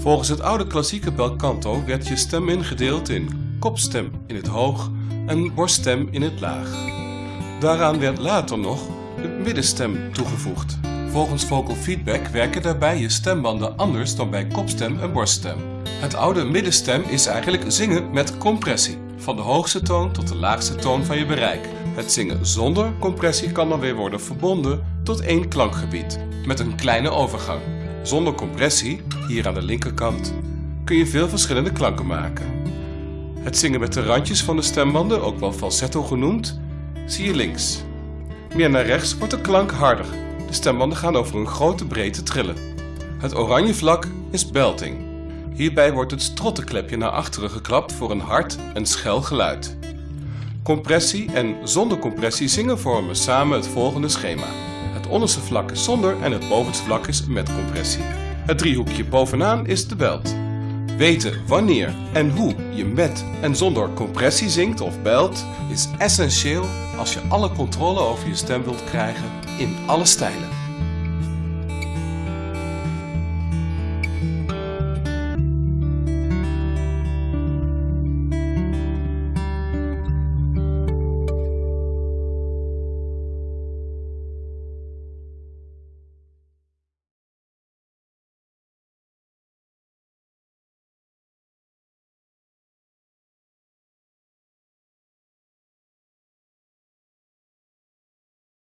Volgens het oude klassieke belcanto werd je stem ingedeeld in kopstem in het hoog en borststem in het laag. Daaraan werd later nog de middenstem toegevoegd. Volgens vocal feedback werken daarbij je stembanden anders dan bij kopstem en borststem. Het oude middenstem is eigenlijk zingen met compressie, van de hoogste toon tot de laagste toon van je bereik. Het zingen zonder compressie kan dan weer worden verbonden tot één klankgebied, met een kleine overgang. Zonder compressie, hier aan de linkerkant, kun je veel verschillende klanken maken. Het zingen met de randjes van de stembanden, ook wel falsetto genoemd, zie je links. Meer naar rechts wordt de klank harder. De stembanden gaan over een grote breedte trillen. Het oranje vlak is belting. Hierbij wordt het strottenklepje naar achteren geklapt voor een hard en schel geluid. Compressie en zonder compressie zingen vormen samen het volgende schema. Het onderste vlak is zonder en het bovenste vlak is met compressie. Het driehoekje bovenaan is de belt. Weten wanneer en hoe je met en zonder compressie zingt of belt is essentieel als je alle controle over je stem wilt krijgen in alle stijlen.